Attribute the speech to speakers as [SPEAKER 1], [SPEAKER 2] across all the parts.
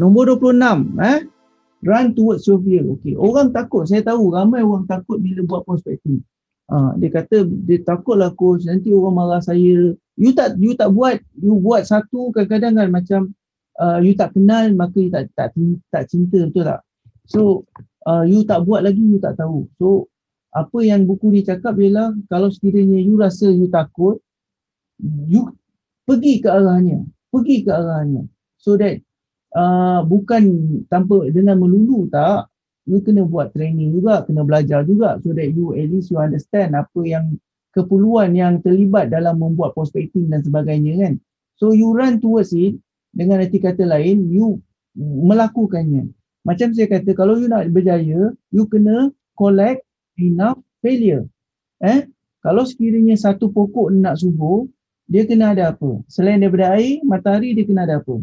[SPEAKER 1] Nombor 26 eh run towards your fear. Okey, orang takut, saya tahu ramai orang takut bila buat prospecting. Ha, dia kata dia takutlah coach nanti orang marah saya. You tak you tak buat, you buat satu kadang-kadang kan macam uh, you tak kenal maka you tak tak tak cinta betul tak? So uh, you tak buat lagi you tak tahu. So apa yang buku ni cakap ialah kalau sekiranya you rasa you takut you pergi ke arahnya pergi ke arahnya so that uh, bukan tanpa dengan melulu tak you kena buat training juga kena belajar juga so that you at least you understand apa yang keperluan yang terlibat dalam membuat prospecting dan sebagainya kan so you run towards it dengan arti kata lain you melakukannya macam saya kata kalau you nak berjaya you kena collect enough failure. Eh, kalau sekiranya satu pokok nak subur, dia kena ada apa? Selain daripada air, matahari dia kena ada apa?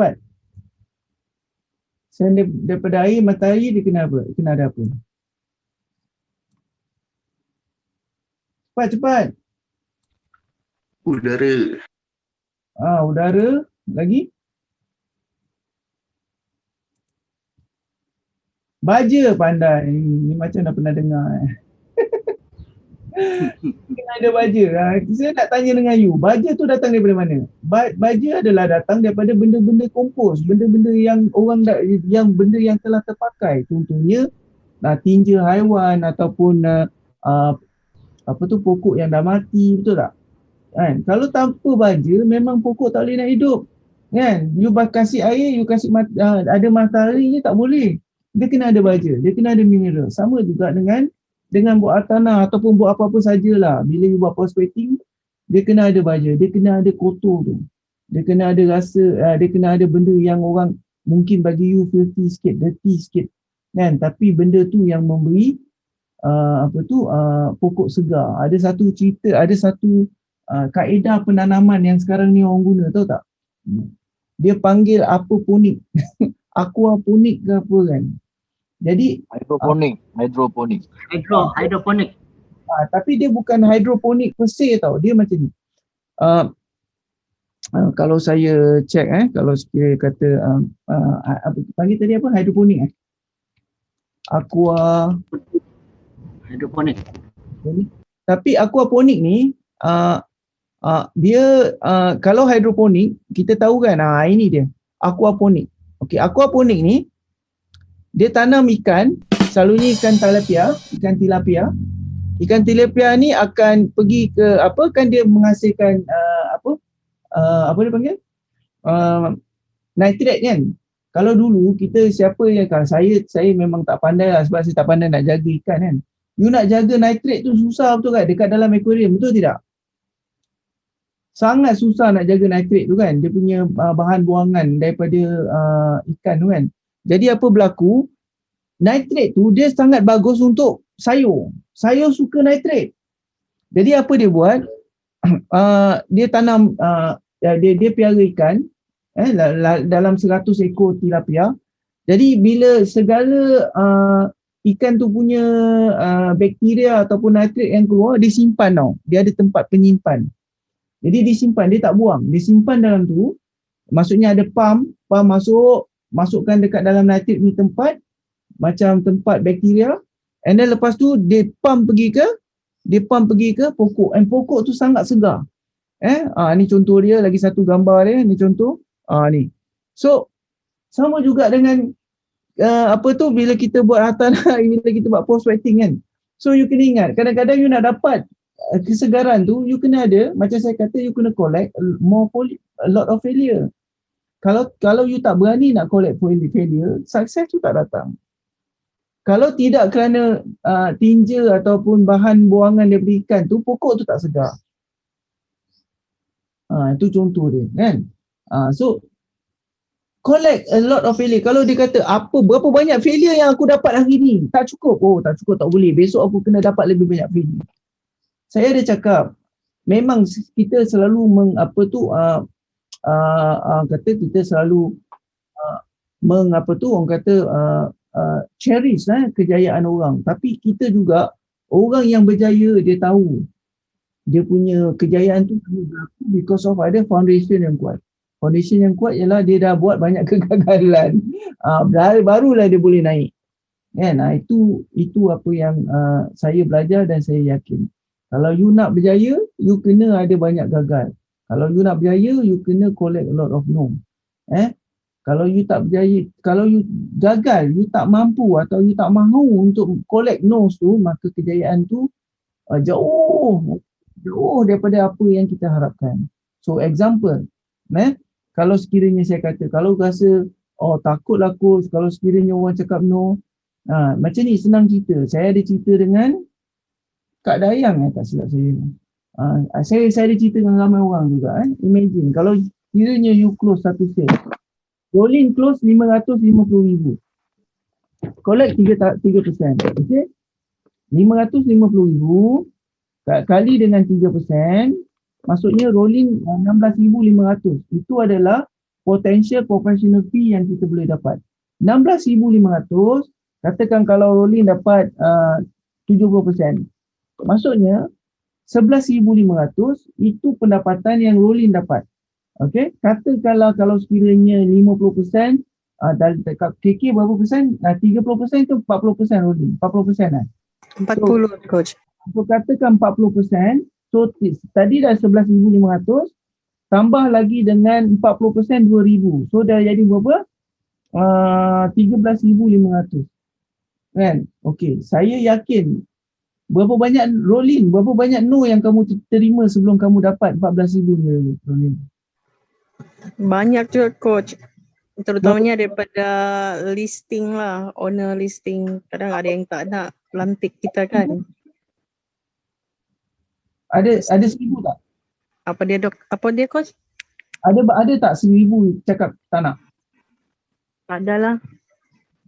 [SPEAKER 1] Cepat. Selain daripada air, matahari dia kena apa? Kena ada apa? Cepat, cepat.
[SPEAKER 2] Udara.
[SPEAKER 1] Ah, udara. Lagi? Baja pandai. Ni macam dah pernah dengar. Eh. Kena ada baja. Ha, saya nak tanya dengan you. Baja tu datang daripada mana? Ba- baja adalah datang daripada benda-benda kompos. Benda-benda yang orang dah, yang benda yang telah terpakai. Contohnya uh, tinja haiwan ataupun uh, apa tu pokok yang dah mati. Betul tak? Kan? Kalau tanpa baja memang pokok tak boleh nak hidup. Kan? You kasih air, you kasih mat- uh, ada matahari je tak boleh dia kena ada baja, dia kena ada mineral. Sama juga dengan dengan buat tanah ataupun buat apa-apa sajalah. Bila you buat prospecting, dia kena ada baja, dia kena ada kotor tu. Dia kena ada rasa, uh, dia kena ada benda yang orang mungkin bagi you filthy sikit, dirty sikit. Kan? Tapi benda tu yang memberi uh, apa tu uh, pokok segar. Ada satu cerita, ada satu uh, kaedah penanaman yang sekarang ni orang guna, tahu tak? Dia panggil apa ponik. aquaponik ke apa kan. Jadi
[SPEAKER 2] hidroponik, uh, hidroponik.
[SPEAKER 3] Hydro, hidroponik.
[SPEAKER 1] Uh, tapi dia bukan hidroponik per se tau. Dia macam ni. Uh, uh, kalau saya check eh kalau saya kata uh, uh, apa panggil tadi apa hidroponik eh. Aqua
[SPEAKER 3] hidroponik.
[SPEAKER 1] Tapi aquaponik ni uh, uh, dia uh, kalau hidroponik kita tahu kan ah uh, ini dia aquaponik. Okey, aquaponik ni dia tanam ikan, selalunya ikan tilapia, ikan tilapia. Ikan tilapia ni akan pergi ke apa kan dia menghasilkan uh, apa uh, apa dia panggil? Uh, nitrate kan. Kalau dulu kita siapa yang kalau saya saya memang tak pandai lah sebab saya tak pandai nak jaga ikan kan. You nak jaga nitrate tu susah betul kan dekat dalam aquarium betul tidak? sangat susah nak jaga nitrate tu kan dia punya uh, bahan buangan daripada uh, ikan tu kan jadi apa berlaku? Nitrate tu dia sangat bagus untuk sayur. Sayur suka nitrate. Jadi apa dia buat? Uh, dia tanam uh, dia dia piara ikan eh dalam 100 ekor tilapia. Jadi bila segala uh, ikan tu punya uh, bakteria ataupun nitrate yang keluar disimpan tau. Dia ada tempat penyimpan. Jadi disimpan, dia tak buang. Disimpan dalam tu, maksudnya ada pump, pump masuk, masukkan dekat dalam nitrit ni tempat, macam tempat bakteria. And then lepas tu, dia pump pergi ke, dia pump pergi ke pokok. And pokok tu sangat segar. Eh, ah, ni contoh dia, lagi satu gambar dia, ni contoh. Ah, ni. So, sama juga dengan uh, apa tu bila kita buat hartanah, bila kita buat prospecting kan. So you kena ingat, kadang-kadang you nak dapat Eh, kesegaran tu you kena ada macam saya kata you kena collect more poly, a lot of failure kalau kalau you tak berani nak collect failure sukses tu tak datang. Kalau tidak kerana uh, tinja ataupun bahan buangan daripada ikan tu pokok tu tak segar. Uh, itu contoh dia kan? Uh, so collect a lot of failure. Kalau dia kata apa berapa banyak failure yang aku dapat hari ni? Tak cukup. Oh tak cukup tak boleh. Besok aku kena dapat lebih banyak failure. Saya ada cakap memang kita selalu meng, apa tu uh, uh, uh, kata kita selalu uh, mengapa tu orang kata uh, uh, cherish eh, kejayaan orang tapi kita juga orang yang berjaya dia tahu dia punya kejayaan tu because of ada foundation yang kuat Foundation yang kuat ialah dia dah buat banyak kegagalan. Uh, barulah dia boleh naik. Kan? Uh, itu itu apa yang uh, saya belajar dan saya yakin. Kalau you nak berjaya, you kena ada banyak gagal. Kalau you nak berjaya, you kena collect a lot of no. Eh? Kalau you tak berjaya, kalau you gagal, you tak mampu atau you tak mahu untuk collect no tu, maka kejayaan tu uh, jauh jauh daripada apa yang kita harapkan. So example, eh? kalau sekiranya saya kata, kalau rasa oh takutlah coach, kalau sekiranya orang cakap no, ha, macam ni senang cerita. Saya ada cerita dengan Kak Dayang eh, tak silap saya. Ha, saya saya ada cerita dengan ramai orang juga. Eh. Imagine kalau sekiranya you close satu sale, rolling close RM550,000. Collect 3%. 3%. Okay? RM550,000 kali dengan 3%, maksudnya rolling 16,500. Itu adalah potential professional fee yang kita boleh dapat. 16,500, katakan kalau rolling dapat uh, 70%. Maksudnya 11,500 itu pendapatan yang rolling dapat. Okey, katakanlah kalau sekiranya 50% uh, dari dekat KK berapa persen? Uh, 30% itu 40% rolling. 40% kan?
[SPEAKER 4] 40 so, coach.
[SPEAKER 1] So katakan 40%, so tadi dah 11,500 tambah lagi dengan 40% 2,000. So dah jadi berapa? Uh, 13,500. Kan? Okey, saya yakin berapa banyak rolling, berapa banyak no yang kamu terima sebelum kamu dapat 14,000 ni rolling?
[SPEAKER 4] Banyak juga coach. Terutamanya daripada listing lah, owner listing. Kadang ada yang tak nak lantik kita kan.
[SPEAKER 1] Ada ada seribu tak?
[SPEAKER 4] Apa dia dok? Apa dia coach?
[SPEAKER 1] Ada ada tak seribu cakap tak nak?
[SPEAKER 4] Ada lah.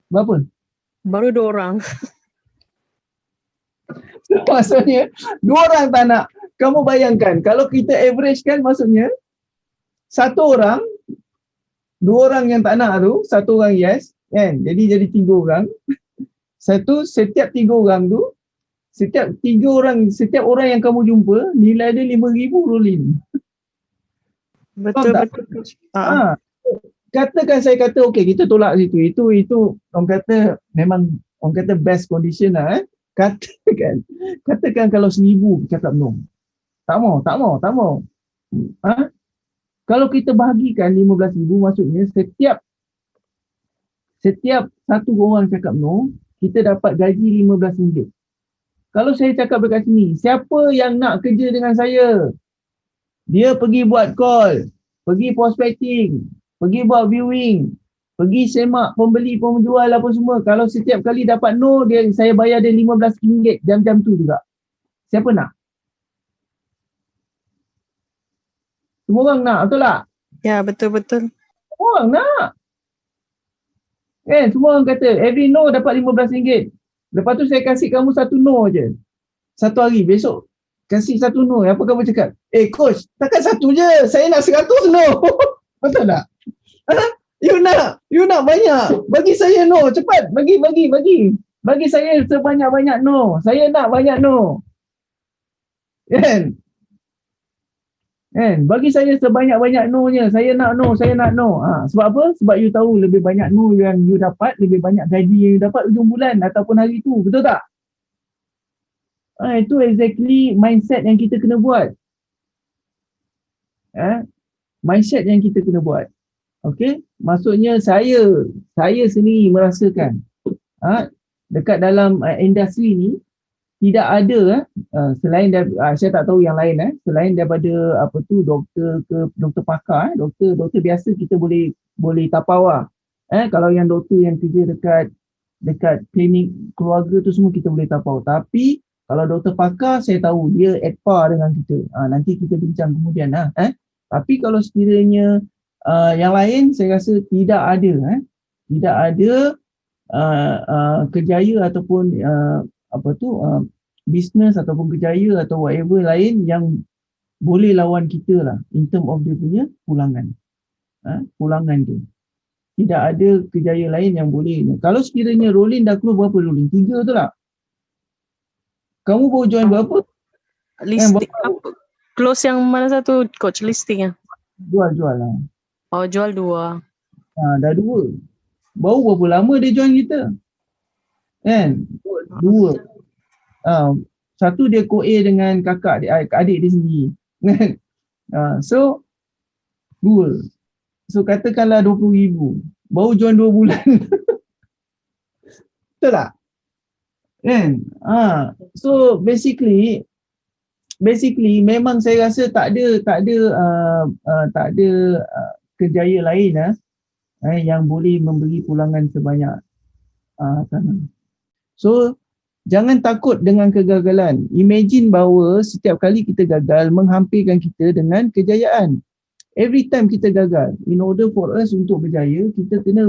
[SPEAKER 1] Berapa?
[SPEAKER 4] Baru dua orang.
[SPEAKER 1] maksudnya dua orang tak nak. Kamu bayangkan kalau kita average kan maksudnya satu orang dua orang yang tak nak tu, satu orang yes, kan? Jadi jadi tiga orang. Satu setiap tiga orang tu setiap tiga orang, setiap orang yang kamu jumpa, nilai dia lima ribu rolling.
[SPEAKER 4] Betul, betul.
[SPEAKER 1] Ha. Katakan saya kata, okay kita tolak situ. Itu, itu orang kata memang orang kata best condition lah. Eh. Katakan, katakan kalau seribu cakap no. Tak mau, tak mau, tak mau. Ha? Kalau kita bahagikan lima belas ribu maksudnya setiap setiap satu orang cakap no, kita dapat gaji lima belas ringgit. Kalau saya cakap dekat sini, siapa yang nak kerja dengan saya? Dia pergi buat call, pergi prospecting, pergi buat viewing, pergi semak pembeli penjual apa semua. Kalau setiap kali dapat no, dia saya bayar dia RM15 jam-jam tu juga. Siapa nak? Semua orang nak, betul tak?
[SPEAKER 4] Ya, betul-betul.
[SPEAKER 1] Semua orang nak. Eh, semua orang kata every no dapat RM15. Lepas tu saya kasih kamu satu no je. Satu hari besok kasih satu no. Apa kamu cakap? Eh coach, takkan satu je. Saya nak seratus no. Betul tak? You nak, you nak banyak. Bagi saya no. Cepat. Bagi, bagi, bagi. Bagi saya sebanyak-banyak no. Saya nak banyak no. Kan? Kan? Bagi saya sebanyak-banyak no-nya. Saya nak no, saya nak no. Ha, sebab apa? Sebab you tahu lebih banyak no yang you dapat, lebih banyak gaji yang you dapat ujung bulan ataupun hari tu. Betul tak? Ha, itu exactly mindset yang kita kena buat. Ha? Mindset yang kita kena buat. Okay? Maksudnya saya, saya sendiri merasakan ha, dekat dalam uh, industri ni, tidak ada uh, selain dari, uh, saya tak tahu yang lain eh, selain daripada apa tu doktor ke doktor pakar eh, doktor doktor biasa kita boleh boleh tapau lah. Eh, kalau yang doktor yang kerja dekat dekat klinik keluarga tu semua kita boleh tapau. Tapi kalau doktor pakar saya tahu dia at par dengan kita. Uh, nanti kita bincang kemudian lah. Eh. Tapi kalau sekiranya uh, yang lain saya rasa tidak ada. Eh. Tidak ada uh, uh, kejaya ataupun uh, apa tu uh, bisnes ataupun kejaya atau whatever lain yang boleh lawan kita lah in term of dia punya pulangan ha? pulangan tu tidak ada kejaya lain yang boleh kalau sekiranya rolling dah keluar berapa rolling? tiga tu lah kamu baru join berapa?
[SPEAKER 4] listing eh, berapa? close yang mana satu coach listing lah
[SPEAKER 1] jual jual lah
[SPEAKER 4] Oh jual dua.
[SPEAKER 1] Ha, dah dua. Baru berapa lama dia join kita? Kan? Dua. Ha, satu dia co-A dengan kakak dia, adik dia sendiri. Kan? Ha, so, dua. So katakanlah RM20,000. Baru join dua bulan. Betul tak? Kan? Ha, so basically, basically memang saya rasa tak ada tak ada uh, uh, tak ada uh, kejaya lain uh, eh, yang boleh memberi pulangan sebanyak uh, tanah. So jangan takut dengan kegagalan. Imagine bahawa setiap kali kita gagal menghampirkan kita dengan kejayaan. Every time kita gagal, in order for us untuk berjaya, kita kena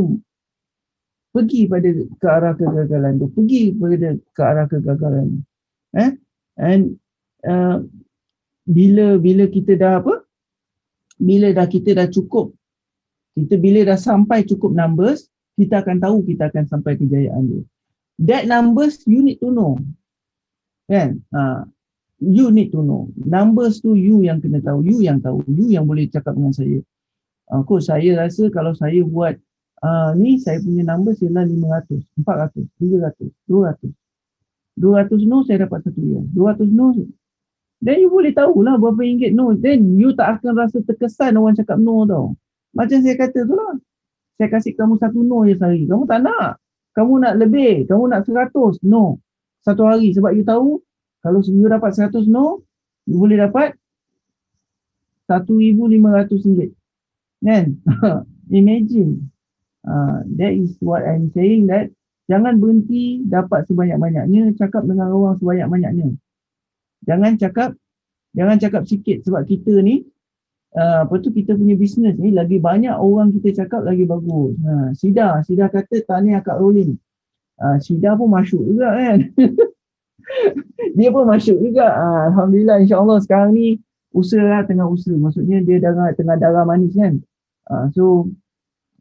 [SPEAKER 1] pergi pada ke arah kegagalan tu, pergi pada ke arah kegagalan. Eh? And uh, bila bila kita dah apa? Bila dah kita dah cukup kita bila dah sampai cukup numbers, kita akan tahu kita akan sampai kejayaan dia. That numbers you need to know. Kan? Uh, you need to know. Numbers tu you yang kena tahu, you yang tahu, you yang boleh cakap dengan saya. Uh, coach, saya rasa kalau saya buat uh, ni saya punya numbers ialah 500, 400, 300, 200. 200 no saya dapat satu ya. 200 no Then you boleh tahulah berapa ringgit no. Then you tak akan rasa terkesan orang cakap no tau. Macam saya kata tu lah. Saya kasih kamu satu no je sehari. Kamu tak nak. Kamu nak lebih. Kamu nak seratus. No. Satu hari. Sebab you tahu kalau you dapat seratus no, you boleh dapat satu ribu lima ratus ringgit. Kan? Imagine. Uh, that is what I'm saying that jangan berhenti dapat sebanyak-banyaknya. Cakap dengan orang sebanyak-banyaknya. Jangan cakap jangan cakap sikit sebab kita ni uh, apa tu kita punya bisnes ni lagi banyak orang kita cakap lagi bagus. Ha, Sida, Sida kata tanya akak rolling. Uh, Sida pun masuk juga kan. dia pun masuk juga. Uh, Alhamdulillah insyaAllah sekarang ni usaha tengah usaha. Maksudnya dia darah, tengah darah manis kan. Uh, so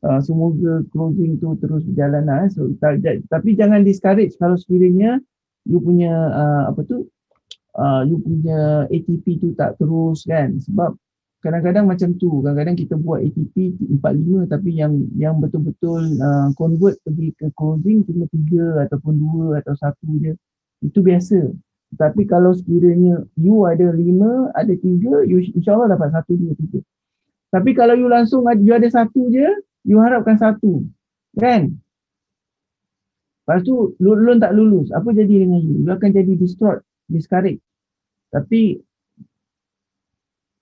[SPEAKER 1] uh, semoga closing tu terus berjalan lah. So, tapi jangan discourage kalau sekiranya you punya uh, apa tu uh, you punya ATP tu tak terus kan sebab kadang-kadang macam tu kadang-kadang kita buat ATP 45 tapi yang yang betul-betul uh, convert pergi ke closing cuma 3 ataupun 2 atau 1 je. Itu biasa. Tapi kalau sekiranya you ada 5 ada 3 you insyaallah dapat 1 2 3 tapi kalau you langsung you ada satu je you harapkan satu. Kan? Lepas tu lulus tak lulus. Apa jadi dengan you? You akan jadi distraught discouraged. Tapi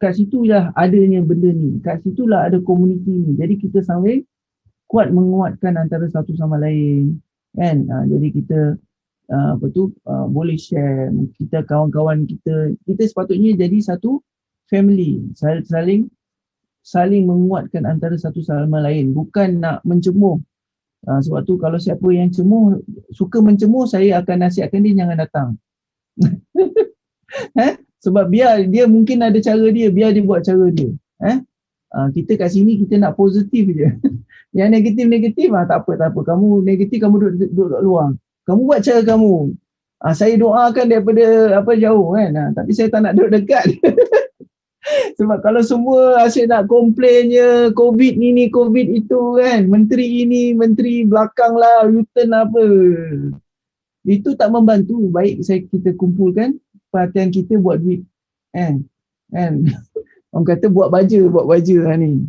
[SPEAKER 1] kat situ lah adanya benda ni. Kat situ lah ada komuniti ni. Jadi kita sambil kuat menguatkan antara satu sama lain. Kan? Ha, jadi kita uh, apa tu uh, boleh share kita kawan-kawan kita kita sepatutnya jadi satu family saling saling menguatkan antara satu sama lain bukan nak mencemuh uh, sebab tu kalau siapa yang cemuh suka mencemuh saya akan nasihatkan dia jangan datang eh? Sebab biar dia mungkin ada cara dia, biar dia buat cara dia. Eh? Uh, kita kat sini kita nak positif je. Yang negatif-negatif ah tak apa tak apa. Kamu negatif kamu duduk duduk, duduk luar. Kamu buat cara kamu. Uh, saya doakan daripada apa jauh kan. Uh, tapi saya tak nak duduk dekat. Sebab kalau semua asyik nak komplainnya COVID ni ni COVID itu kan. Menteri ini, menteri belakang lah, U-turn apa. Itu tak membantu. Baik saya kita kumpulkan perhatian kita buat duit. Kan? Kan? Orang kata buat baja buat baja lah ni.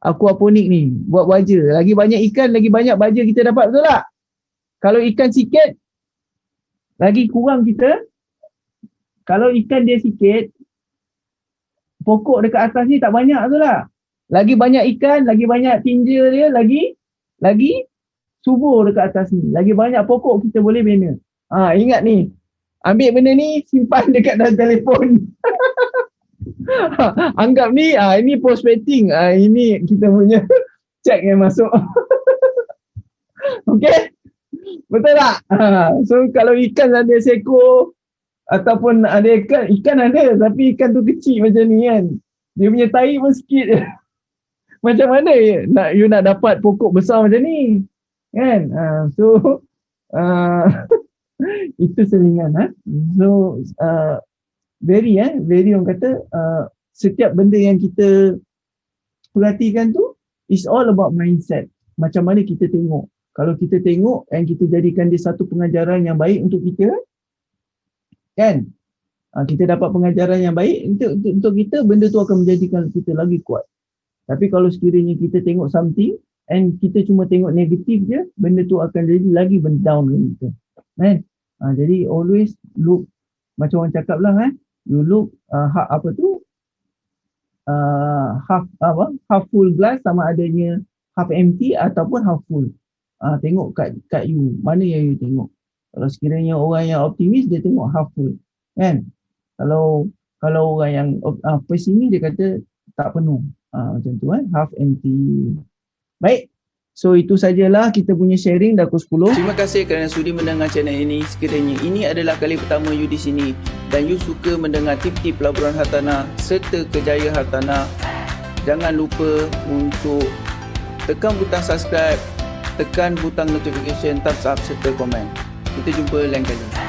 [SPEAKER 1] Aquaponik ni? Buat baja. Lagi banyak ikan lagi banyak baja kita dapat betul tak? Kalau ikan sikit lagi kurang kita kalau ikan dia sikit pokok dekat atas ni tak banyak betul tak? Lagi banyak ikan lagi banyak tinja dia lagi lagi subur dekat atas ni. Lagi banyak pokok kita boleh bina. Ha, ingat ni ambil benda ni simpan dekat dalam telefon. Anggap ni ah ini prospecting ah ini kita punya check yang masuk. Okey betul tak? So kalau ikan ada seko ataupun ada ikan ikan ada tapi ikan tu kecil macam ni kan. Dia punya tahi pun sikit. Macam mana nak you nak dapat pokok besar macam ni? Kan? Ha. so uh, itu selingan ha? so uh, very eh very orang kata uh, setiap benda yang kita perhatikan tu It's all about mindset. Macam mana kita tengok. Kalau kita tengok and kita jadikan dia satu pengajaran yang baik untuk kita, kan? Ha, kita dapat pengajaran yang baik untuk, untuk, untuk kita, benda tu akan menjadikan kita lagi kuat. Tapi kalau sekiranya kita tengok something and kita cuma tengok negatif je, benda tu akan jadi lagi down dengan kita. Kan? Ha, jadi always look, macam orang cakap lah kan, you look uh, ha, apa tu, uh, half apa half full glass sama adanya half empty ataupun half full. Uh, tengok kat kat you, mana yang you tengok. Kalau sekiranya orang yang optimis dia tengok half full. Kan? Kalau kalau orang yang uh, pesimis dia kata tak penuh. Uh, macam tu kan, half empty. Baik. So itu sajalah kita punya sharing dah pukul 10.
[SPEAKER 5] Terima kasih kerana sudi mendengar channel ini. Sekiranya ini adalah kali pertama you di sini dan you suka mendengar tip-tip pelaburan hartanah serta kejayaan hartanah, jangan lupa untuk tekan butang subscribe, tekan butang notification, thumbs up serta komen. Kita jumpa lain kali.